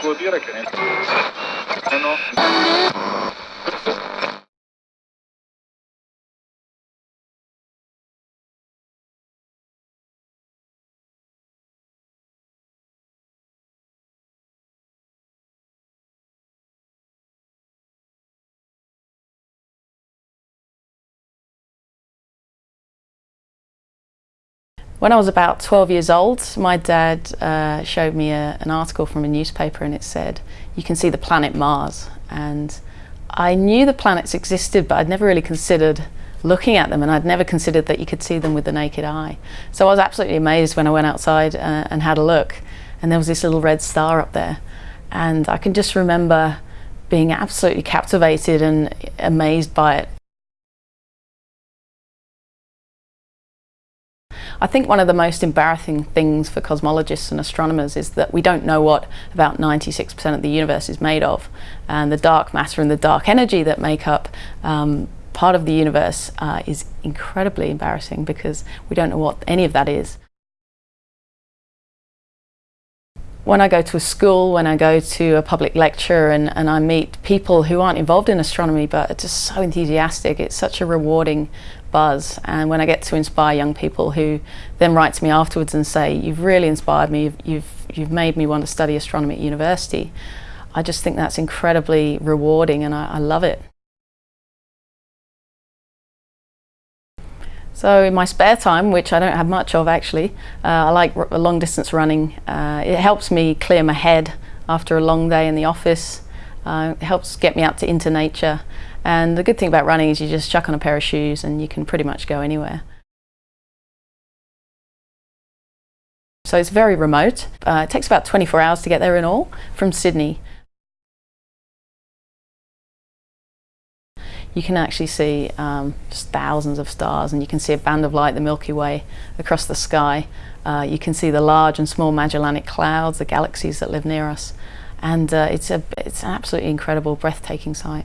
Vuol dire che... Eh no. When I was about 12 years old, my dad uh, showed me a, an article from a newspaper and it said, you can see the planet Mars. And I knew the planets existed, but I'd never really considered looking at them and I'd never considered that you could see them with the naked eye. So I was absolutely amazed when I went outside uh, and had a look and there was this little red star up there. And I can just remember being absolutely captivated and amazed by it. I think one of the most embarrassing things for cosmologists and astronomers is that we don't know what about 96% of the universe is made of. And the dark matter and the dark energy that make up um, part of the universe uh, is incredibly embarrassing because we don't know what any of that is. When I go to a school, when I go to a public lecture and, and I meet people who aren't involved in astronomy but are just so enthusiastic, it's such a rewarding buzz. And when I get to inspire young people who then write to me afterwards and say, you've really inspired me, you've, you've, you've made me want to study astronomy at university, I just think that's incredibly rewarding and I, I love it. So in my spare time, which I don't have much of actually, uh, I like long distance running. Uh, it helps me clear my head after a long day in the office. Uh, it helps get me out to into nature. And the good thing about running is you just chuck on a pair of shoes and you can pretty much go anywhere. So it's very remote. Uh, it takes about 24 hours to get there in all from Sydney. You can actually see um, just thousands of stars and you can see a band of light, the Milky Way, across the sky. Uh, you can see the large and small Magellanic Clouds, the galaxies that live near us. And uh, it's, a, it's an absolutely incredible, breathtaking sight.